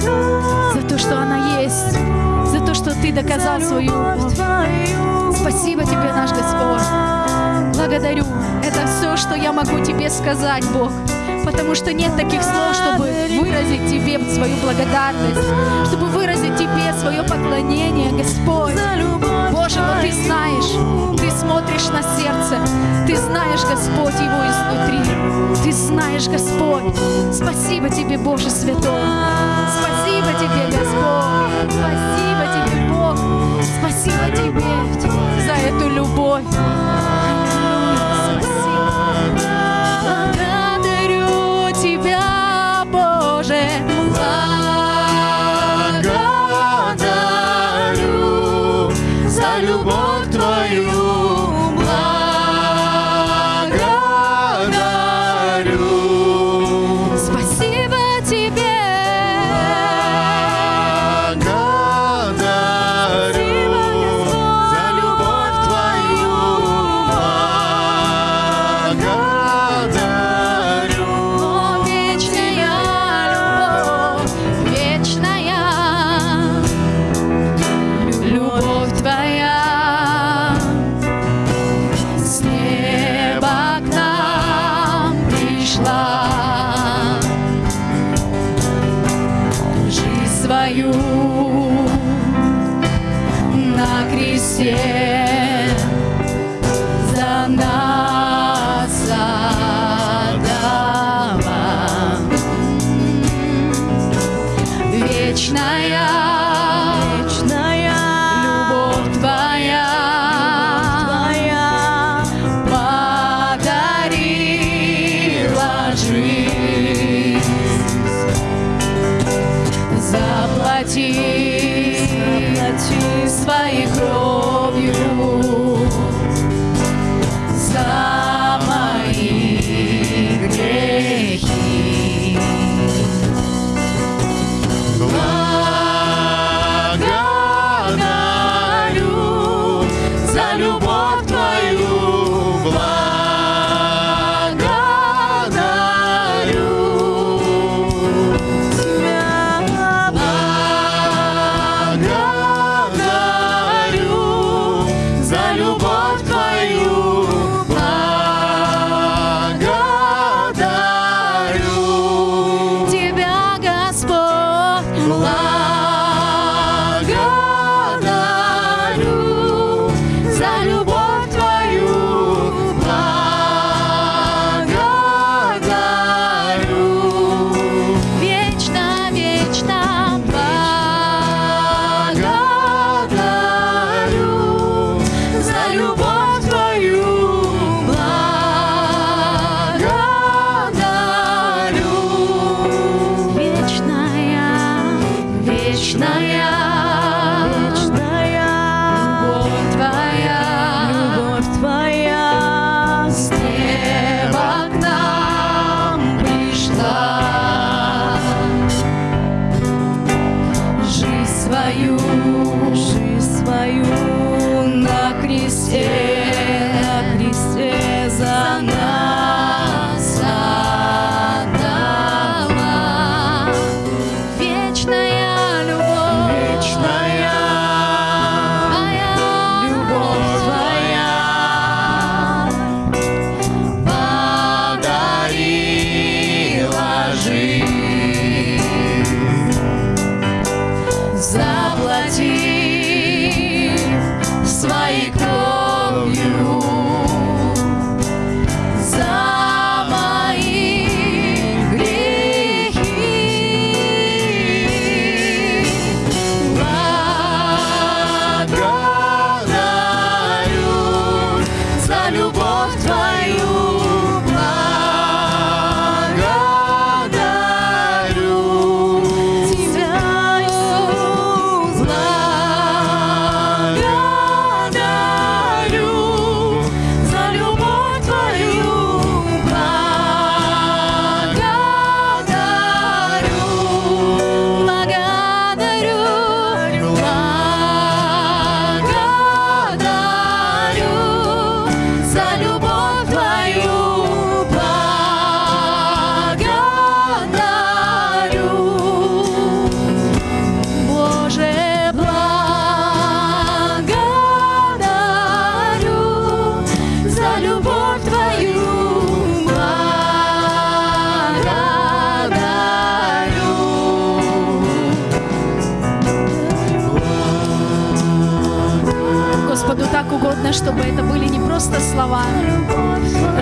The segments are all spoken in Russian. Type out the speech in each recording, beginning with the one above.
за то, что она есть, за то, что Ты доказал свою любовь. Спасибо Тебе, наш Господь. Благодарю. Это все, что я могу Тебе сказать, Бог. Потому что нет таких слов, чтобы выразить Тебе свою благодарность, чтобы выразить Тебе свое поклонение, Господь. Боже, но Ты знаешь, Ты смотришь на сердце, Ты знаешь, Господь, его изнутри. Ты знаешь, Господь. Спасибо Тебе, Боже Святой. Спасибо Тебе, Господь. Спасибо Тебе, Бог. Спасибо Тебе за эту любовь.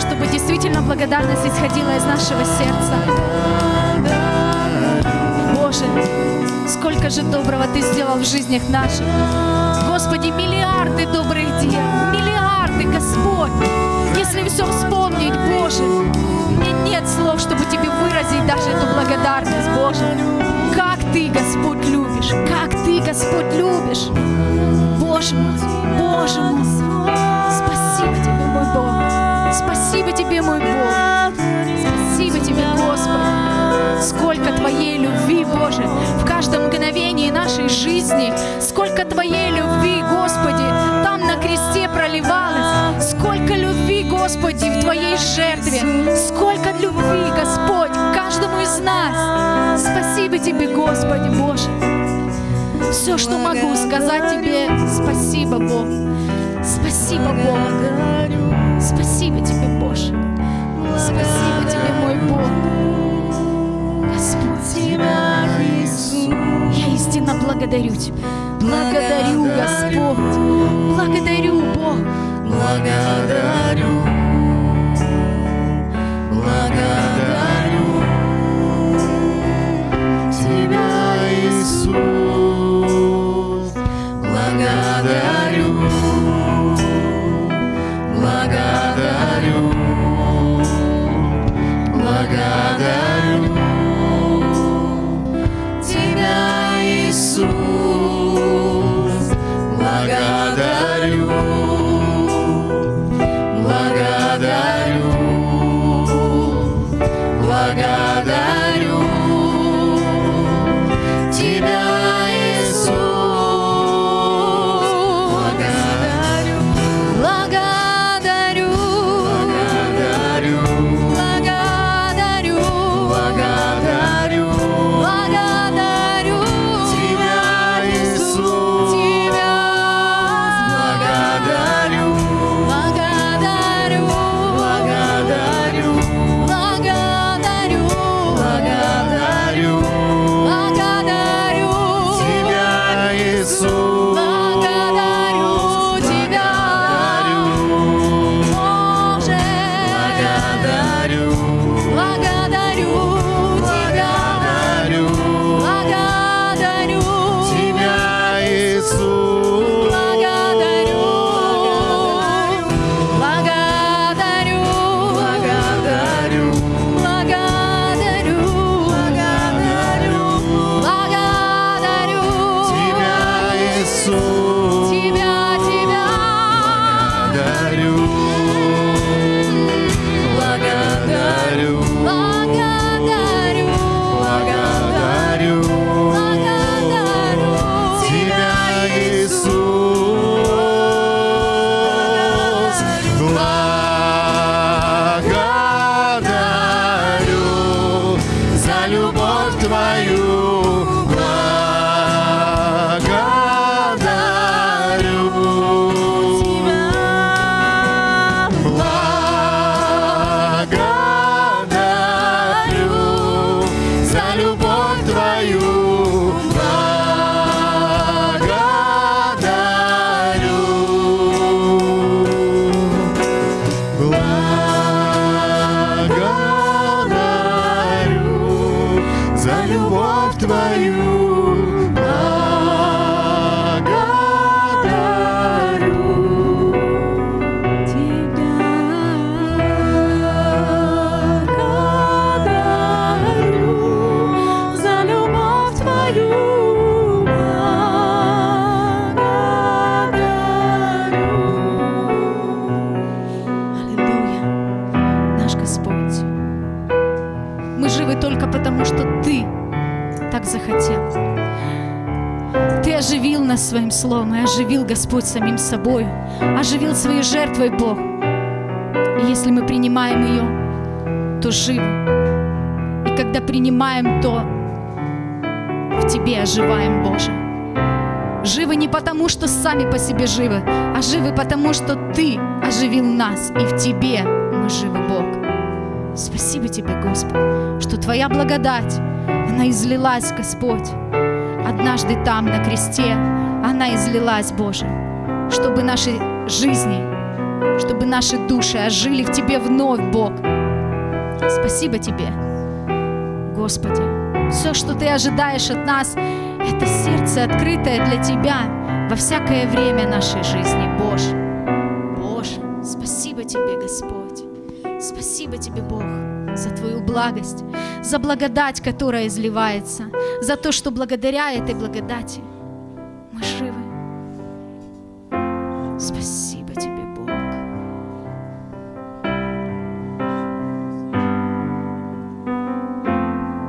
Чтобы действительно благодарность исходила из нашего сердца. Боже, сколько же доброго Ты сделал в жизнях наших. Господи, миллиарды добрых дел, миллиарды, Господь. Если все вспомнить, Боже, мне нет слов, чтобы Тебе выразить даже эту благодарность, Боже. Как Ты, Господь, любишь, как Ты, Господь, любишь. Боже мой, Боже мой, Спасибо Тебе, мой Бог. Спасибо Тебе, Господи. Сколько Твоей любви, Боже, в каждом мгновении нашей жизни. Сколько Твоей любви, Господи, там на кресте проливалось. Сколько любви, Господи, в Твоей жертве. Сколько любви, Господь, каждому из нас. Спасибо Тебе, Господи, Боже. Все, что могу сказать Тебе, спасибо, Бог. Спасибо, Бог. Спасибо Тебе, Боже. Спасибо Тебе, мой Бог. Господь, я истинно благодарю Тебя. Благодарю, Господь. Благодарю, Тебя, оживил нас своим словом, и оживил Господь самим собой, оживил своей жертвой Бог. И если мы принимаем ее, то живы. И когда принимаем, то в Тебе оживаем, Боже. Живы не потому, что сами по себе живы, а живы потому, что Ты оживил нас, и в Тебе мы живы, Бог. Спасибо Тебе, Господь, что Твоя благодать, она излилась, Господь. Однажды там, на кресте, она излилась, Боже, чтобы наши жизни, чтобы наши души ожили в Тебе вновь, Бог. Спасибо Тебе, Господи. Все, что Ты ожидаешь от нас, это сердце открытое для Тебя во всякое время нашей жизни, Боже. Боже, спасибо Тебе, Господь. Спасибо Тебе, Бог, за Твою благость, за благодать, которая изливается, за то, что благодаря этой благодати